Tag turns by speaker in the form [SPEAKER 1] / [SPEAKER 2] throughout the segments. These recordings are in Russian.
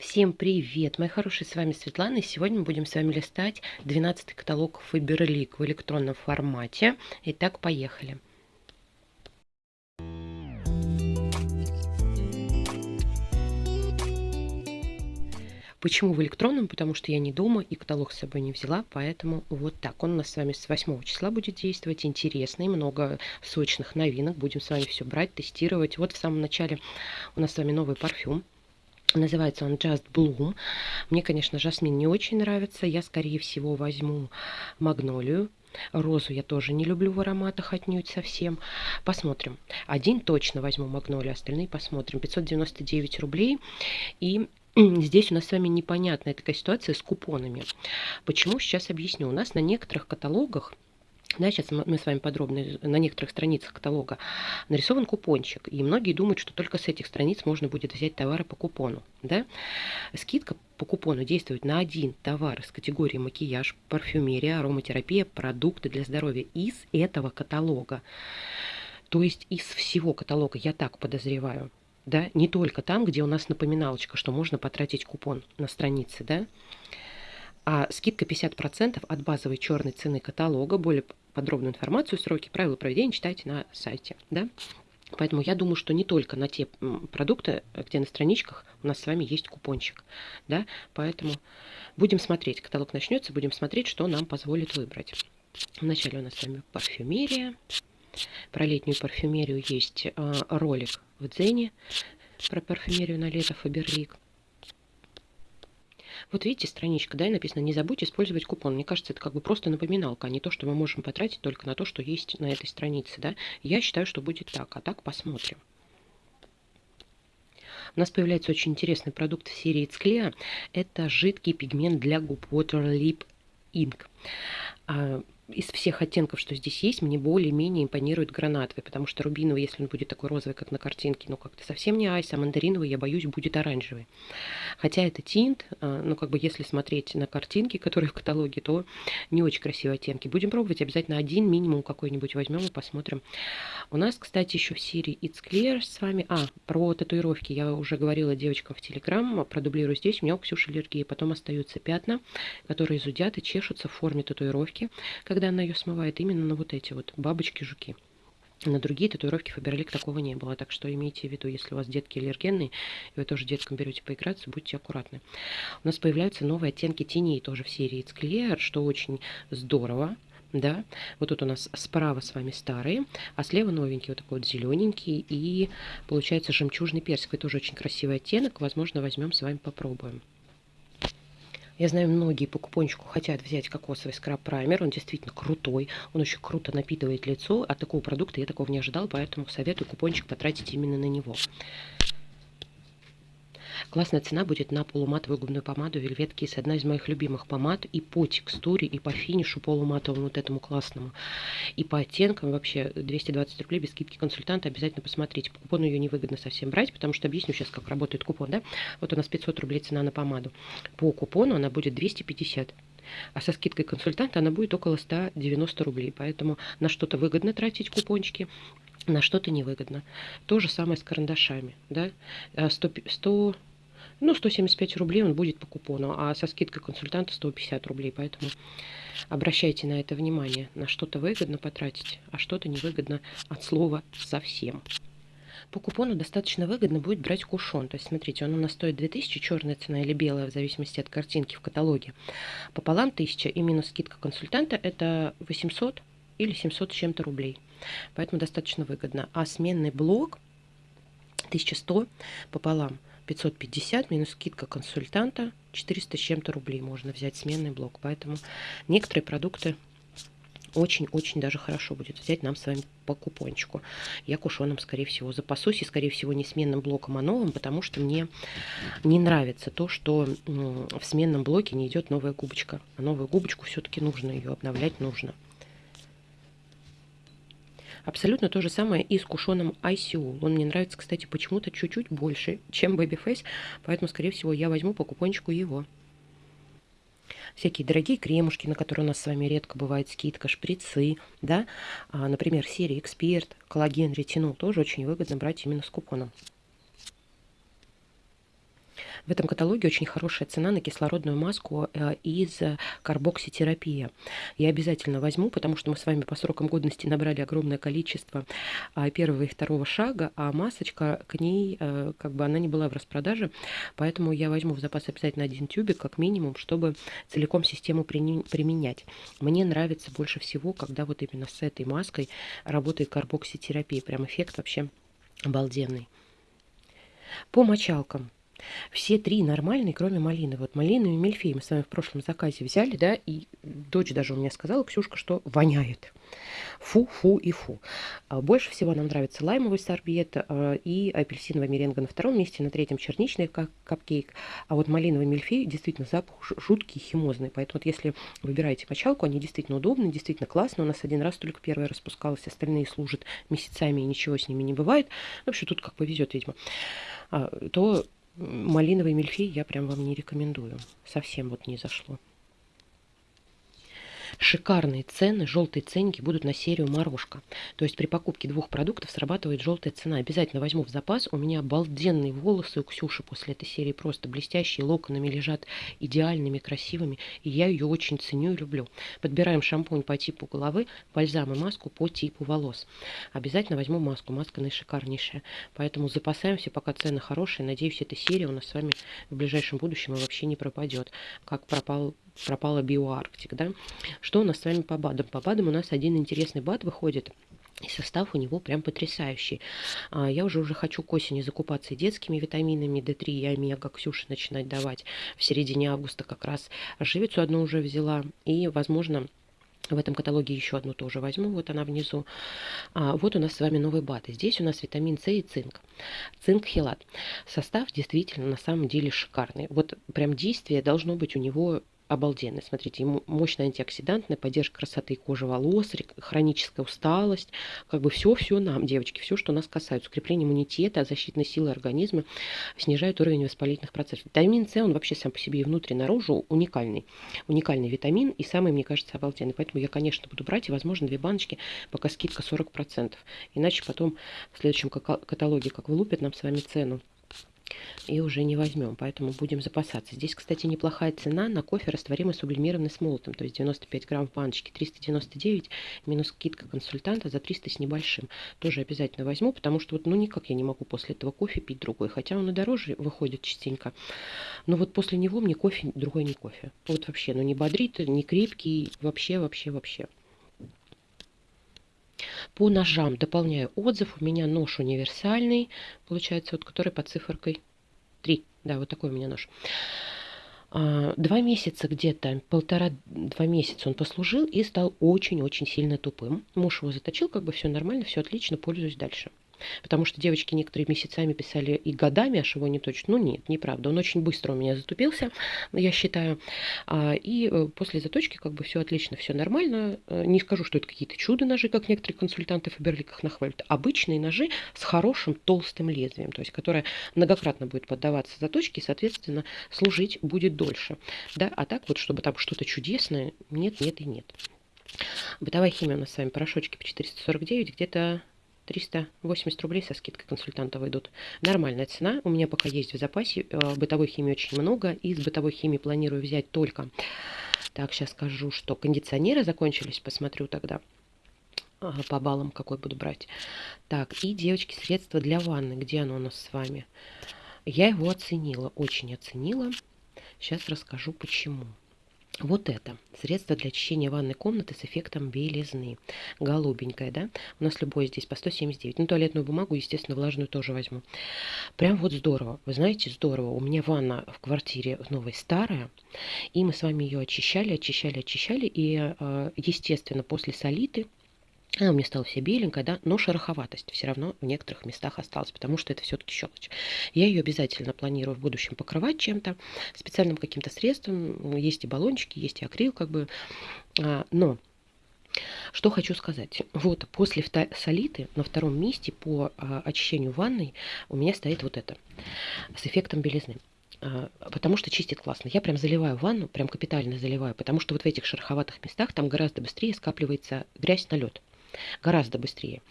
[SPEAKER 1] Всем привет, мои хорошие, с вами Светлана, и сегодня мы будем с вами листать 12 каталог Faberlic в электронном формате. Итак, поехали. Почему в электронном? Потому что я не дома и каталог с собой не взяла, поэтому вот так. Он у нас с вами с 8 числа будет действовать. Интересный, много сочных новинок. Будем с вами все брать, тестировать. Вот в самом начале у нас с вами новый парфюм. Называется он Just Bloom. Мне, конечно, жасмин не очень нравится. Я, скорее всего, возьму магнолию. Розу я тоже не люблю в ароматах отнюдь совсем. Посмотрим. Один точно возьму магнолию, остальные посмотрим. 599 рублей. И Здесь у нас с вами непонятная такая ситуация с купонами. Почему? Сейчас объясню. У нас на некоторых каталогах да, сейчас мы с вами подробно на некоторых страницах каталога нарисован купончик, и многие думают, что только с этих страниц можно будет взять товары по купону. Да? Скидка по купону действует на один товар из категории макияж, парфюмерия, ароматерапия, продукты для здоровья из этого каталога. То есть из всего каталога, я так подозреваю, да, не только там, где у нас напоминалочка, что можно потратить купон на странице, да, а скидка 50% от базовой черной цены каталога. Более подробную информацию, сроки, правила проведения читайте на сайте. Да? Поэтому я думаю, что не только на те продукты, где на страничках у нас с вами есть купончик. Да? Поэтому будем смотреть. Каталог начнется, будем смотреть, что нам позволит выбрать. Вначале у нас с вами парфюмерия. Про летнюю парфюмерию есть э, ролик в Дзене про парфюмерию на лето Фаберлик. Вот видите, страничка, да, и написано, не забудьте использовать купон. Мне кажется, это как бы просто напоминалка, а не то, что мы можем потратить только на то, что есть на этой странице, да. Я считаю, что будет так, а так посмотрим. У нас появляется очень интересный продукт в серии Цклеа. Это жидкий пигмент для губ Water Lip Ink. Из всех оттенков, что здесь есть, мне более-менее импонирует гранатовый, потому что рубиновый, если он будет такой розовый, как на картинке, ну как-то совсем не айс, а мандариновый, я боюсь, будет оранжевый. Хотя это тинт, а, ну как бы если смотреть на картинки, которые в каталоге, то не очень красивые оттенки. Будем пробовать, обязательно один минимум какой-нибудь возьмем и посмотрим. У нас, кстати, еще в серии It's Clear с вами, а, про татуировки я уже говорила девочкам в Телеграм, продублирую здесь, у меня у Ксюши аллергия, потом остаются пятна, которые зудят и чешутся в форме татуировки, когда когда она ее смывает, именно на вот эти вот бабочки-жуки. На другие татуировки Фаберлик такого не было. Так что имейте в виду, если у вас детки аллергенные, и вы тоже деткам берете поиграться, будьте аккуратны. У нас появляются новые оттенки теней тоже в серии It's Clear, что очень здорово. Да, вот тут у нас справа с вами старые, а слева новенький, вот такой вот зелененький, и получается жемчужный персик. Это тоже очень красивый оттенок, возможно, возьмем с вами попробуем. Я знаю, многие по купончику хотят взять кокосовый скраб-праймер. Он действительно крутой. Он очень круто напитывает лицо. От такого продукта я такого не ожидал, поэтому советую купончик потратить именно на него. Классная цена будет на полуматовую губную помаду Velvet Kiss. Одна из моих любимых помад и по текстуре, и по финишу полуматовому вот этому классному. И по оттенкам вообще 220 рублей без скидки консультанта. Обязательно посмотрите. По купону ее невыгодно совсем брать, потому что объясню сейчас, как работает купон. Да? Вот у нас 500 рублей цена на помаду. По купону она будет 250 а со скидкой консультанта она будет около 190 рублей. Поэтому на что-то выгодно тратить купончики, на что-то невыгодно. То же самое с карандашами. Да? 100, 100 ну, 175 рублей он будет по купону, а со скидкой консультанта 150 рублей. Поэтому обращайте на это внимание. На что-то выгодно потратить, а что-то невыгодно от слова совсем. По купону достаточно выгодно будет брать кушон. То есть, смотрите, он у нас стоит 2000, черная цена или белая, в зависимости от картинки в каталоге. Пополам 1000 и минус скидка консультанта это 800 или 700 с чем-то рублей. Поэтому достаточно выгодно. А сменный блок 1100 пополам – 550 минус скидка консультанта 400 с чем-то рублей можно взять сменный блок. Поэтому некоторые продукты очень-очень даже хорошо будет взять нам с вами по купончику. Я кушоном, скорее всего, запасусь. И, скорее всего, не сменным блоком, а новым, потому что мне не нравится то, что в сменном блоке не идет новая губочка. А новую губочку все-таки нужно ее обновлять, нужно. Абсолютно то же самое и с кушоном ICU. Он мне нравится, кстати, почему-то чуть-чуть больше, чем Babyface, поэтому, скорее всего, я возьму по купончику его. Всякие дорогие кремушки, на которые у нас с вами редко бывает скидка, шприцы, да, а, например, серия Эксперт, коллаген, ретинол, тоже очень выгодно брать именно с купоном. В этом каталоге очень хорошая цена на кислородную маску э, из карбокситерапии. Я обязательно возьму, потому что мы с вами по срокам годности набрали огромное количество а, первого и второго шага, а масочка к ней, э, как бы она не была в распродаже, поэтому я возьму в запас обязательно один тюбик, как минимум, чтобы целиком систему применять. Мне нравится больше всего, когда вот именно с этой маской работает карбокситерапия. Прям эффект вообще обалденный. По мочалкам. Все три нормальные, кроме малины. Вот малину и мельфей мы с вами в прошлом заказе взяли, да, и дочь даже у меня сказала, Ксюшка, что воняет. Фу, фу и фу. А больше всего нам нравится лаймовый сорбет а, и апельсиновая меренга на втором месте, на третьем черничный капкейк. А вот малиновый мельфей действительно запах жуткий, химозный. Поэтому вот если выбираете мочалку, они действительно удобны, действительно классно. У нас один раз только первая распускалась, остальные служат месяцами и ничего с ними не бывает. В общем, тут как повезет, видимо. А, то малиновый мельфей я прям вам не рекомендую. Совсем вот не зашло. Шикарные цены, желтые ценники будут на серию морожка. То есть при покупке двух продуктов срабатывает желтая цена. Обязательно возьму в запас. У меня обалденные волосы у Ксюши после этой серии. Просто блестящие, локонами лежат идеальными, красивыми. И я ее очень ценю и люблю. Подбираем шампунь по типу головы, бальзам и маску по типу волос. Обязательно возьму маску. Маска наишикарнейшая. Поэтому запасаемся, пока цены хорошие. Надеюсь, эта серия у нас с вами в ближайшем будущем вообще не пропадет. Как пропал пропала биоарктик, да. Что у нас с вами по БАДам? По БАДам у нас один интересный БАД выходит. И состав у него прям потрясающий. А, я уже уже хочу к осени закупаться и детскими витаминами D3 и омега Ксюше начинать давать. В середине августа как раз живицу одну уже взяла. И, возможно, в этом каталоге еще одну тоже возьму, вот она внизу. А, вот у нас с вами новый бат. Здесь у нас витамин С и цинк. Цинк-хелат. Состав действительно на самом деле шикарный. Вот прям действие должно быть у него обалденный. Смотрите, мощная антиоксидантная поддержка красоты кожи, волос, хроническая усталость. Как бы все-все нам, девочки, все, что нас касается. Укрепление иммунитета, защитной силы организма, снижает уровень воспалительных процессов. Витамин С, он вообще сам по себе и внутри, и наружу уникальный. Уникальный витамин и самый, мне кажется, обалденный. Поэтому я, конечно, буду брать и, возможно, две баночки, пока скидка 40%. Иначе потом в следующем каталоге, как вылупят нам с вами цену, и уже не возьмем, поэтому будем запасаться. Здесь, кстати, неплохая цена на кофе, растворимый сублимированный с молотом, то есть 95 грамм в баночке, 399, минус скидка консультанта за 300 с небольшим. Тоже обязательно возьму, потому что вот, ну, никак я не могу после этого кофе пить другой, хотя он и дороже выходит частенько. Но вот после него мне кофе, другой не кофе. Вот вообще, ну, не бодрит, не крепкий, вообще, вообще, вообще. По ножам дополняю отзыв. У меня нож универсальный, получается, вот который под циферкой 3. Да, вот такой у меня нож. А, два месяца где-то, полтора-два месяца он послужил и стал очень-очень сильно тупым. Муж его заточил, как бы все нормально, все отлично, пользуюсь дальше. Потому что девочки некоторые месяцами писали и годами, аж его не точно. Ну нет, неправда. Он очень быстро у меня затупился, я считаю. А, и э, после заточки как бы все отлично, все нормально. Э, не скажу, что это какие-то чудо-ножи, как некоторые консультанты Фаберликах нахвалят. Обычные ножи с хорошим толстым лезвием, то есть которое многократно будет поддаваться заточке и, соответственно, служить будет дольше. Да? А так вот, чтобы там что-то чудесное, нет, нет и нет. Бытовая химия у нас с вами порошочки по 449, где-то 380 рублей со скидкой консультанта выйдут. Нормальная цена. У меня пока есть в запасе. Э, бытовой химии очень много. Из бытовой химии планирую взять только... Так, сейчас скажу, что кондиционеры закончились. Посмотрю тогда по баллам, какой буду брать. Так, и, девочки, средства для ванны. Где оно у нас с вами? Я его оценила, очень оценила. Сейчас расскажу, почему. Вот это средство для очищения ванной комнаты с эффектом белизны. Голубенькое, да? У нас любое здесь по 179. Ну, туалетную бумагу, естественно, влажную тоже возьму. Прям вот здорово. Вы знаете, здорово. У меня ванна в квартире новой старая. И мы с вами ее очищали, очищали, очищали. И, э, естественно, после солиты она меня стала вся беленькая, да, но шероховатость все равно в некоторых местах осталась, потому что это все-таки щелочь. Я ее обязательно планирую в будущем покрывать чем-то, специальным каким-то средством. Есть и баллончики, есть и акрил, как бы. А, но что хочу сказать. Вот после солиты на втором месте по а, очищению ванной у меня стоит вот это с эффектом белизны а, потому что чистит классно. Я прям заливаю ванну, прям капитально заливаю, потому что вот в этих шероховатых местах там гораздо быстрее скапливается грязь, налет. Гораздо быстрее.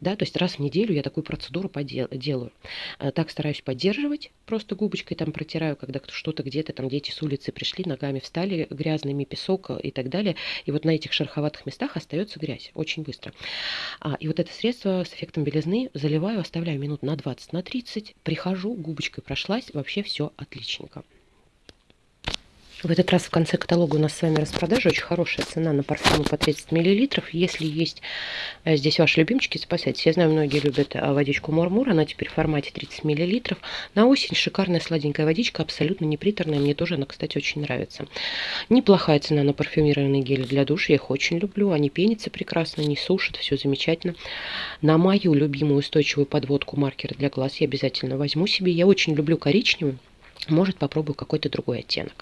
[SPEAKER 1] Да, то есть раз в неделю я такую процедуру делаю. Э, так стараюсь поддерживать, просто губочкой там протираю, когда что-то где-то, там дети с улицы пришли, ногами встали грязными, песок и так далее. И вот на этих шероховатых местах остается грязь очень быстро. А, и вот это средство с эффектом белизны заливаю, оставляю минут на 20, на 30, прихожу, губочкой прошлась, вообще все отличненько. В этот раз в конце каталога у нас с вами распродажа. Очень хорошая цена на парфюмы по 30 мл. Если есть э, здесь ваши любимчики, запасайтесь. Я знаю, многие любят э, водичку Мурмур. Она теперь в формате 30 мл. На осень шикарная сладенькая водичка, абсолютно не приторная. Мне тоже она, кстати, очень нравится. Неплохая цена на парфюмированные гели для душа. Я их очень люблю. Они пенятся прекрасно, не сушат. Все замечательно. На мою любимую устойчивую подводку маркер для глаз я обязательно возьму себе. Я очень люблю коричневый. Может, попробую какой-то другой оттенок.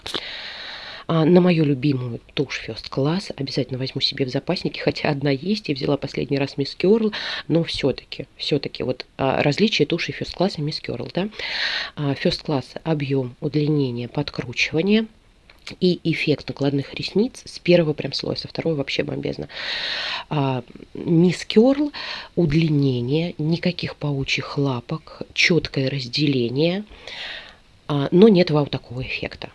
[SPEAKER 1] А на мою любимую тушь First Class обязательно возьму себе в запасники, хотя одна есть, я взяла последний раз Miss Curl, но все-таки, все-таки вот а, различие туши First Class и Miss Curl, да. А, First Class объем, удлинение, подкручивание, и эффект накладных ресниц с первого прям слоя, со второго вообще бомбезно. А, Мисс Керл, удлинение, никаких паучьих лапок, четкое разделение, но нет вау такого эффекта.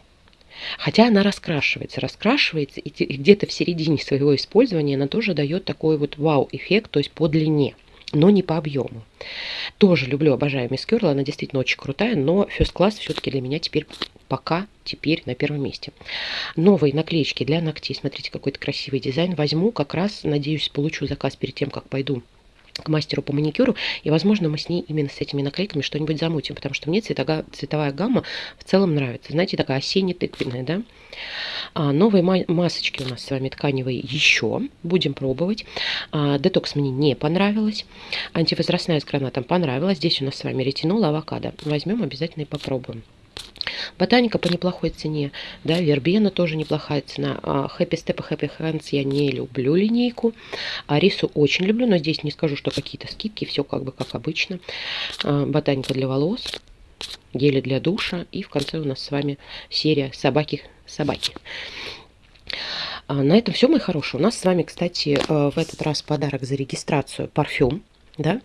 [SPEAKER 1] Хотя она раскрашивается, раскрашивается, и где-то в середине своего использования она тоже дает такой вот вау-эффект, то есть по длине, но не по объему. Тоже люблю, обожаю Мисс Кёрл, она действительно очень крутая, но First Class все-таки для меня теперь пока теперь на первом месте. Новые наклеечки для ногтей. Смотрите, какой-то красивый дизайн. Возьму, как раз, надеюсь, получу заказ перед тем, как пойду к мастеру по маникюру, и, возможно, мы с ней именно с этими наклейками что-нибудь замутим, потому что мне цветога, цветовая гамма в целом нравится. Знаете, такая осенне-тыквенная, да? А, новые масочки у нас с вами тканевые еще. Будем пробовать. А, детокс мне не понравилось. Антивозрастная с гранатом понравилась. Здесь у нас с вами ретинол, авокадо. Возьмем обязательно и попробуем. Ботаника по неплохой цене, да, Вербена тоже неплохая цена. Happy Step и Happy Hands я не люблю линейку. Арису очень люблю, но здесь не скажу, что какие-то скидки, все как бы как обычно. А, ботаника для волос, гели для душа и в конце у нас с вами серия собаки собаки. А, на этом все, мои хорошие. У нас с вами, кстати, э, в этот раз подарок за регистрацию парфюм. Да?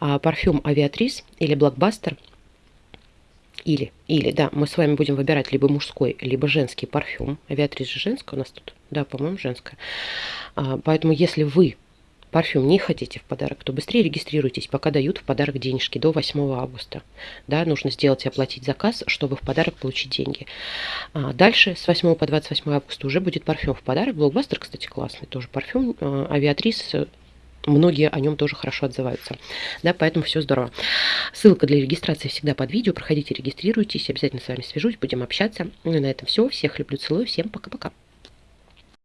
[SPEAKER 1] А, парфюм Авиатрис или Блокбастер – или, или, да, мы с вами будем выбирать либо мужской, либо женский парфюм. Авиатрис же женская у нас тут. Да, по-моему, женская. А, поэтому, если вы парфюм не хотите в подарок, то быстрее регистрируйтесь, пока дают в подарок денежки до 8 августа. Да, нужно сделать и оплатить заказ, чтобы в подарок получить деньги. А дальше с 8 по 28 августа уже будет парфюм в подарок. Блокбастер, кстати, классный тоже парфюм. А, Авиатрис многие о нем тоже хорошо отзываются. Да, поэтому все здорово. Ссылка для регистрации всегда под видео. Проходите, регистрируйтесь. Обязательно с вами свяжусь, будем общаться. Ну и на этом все. Всех люблю, целую. Всем пока-пока.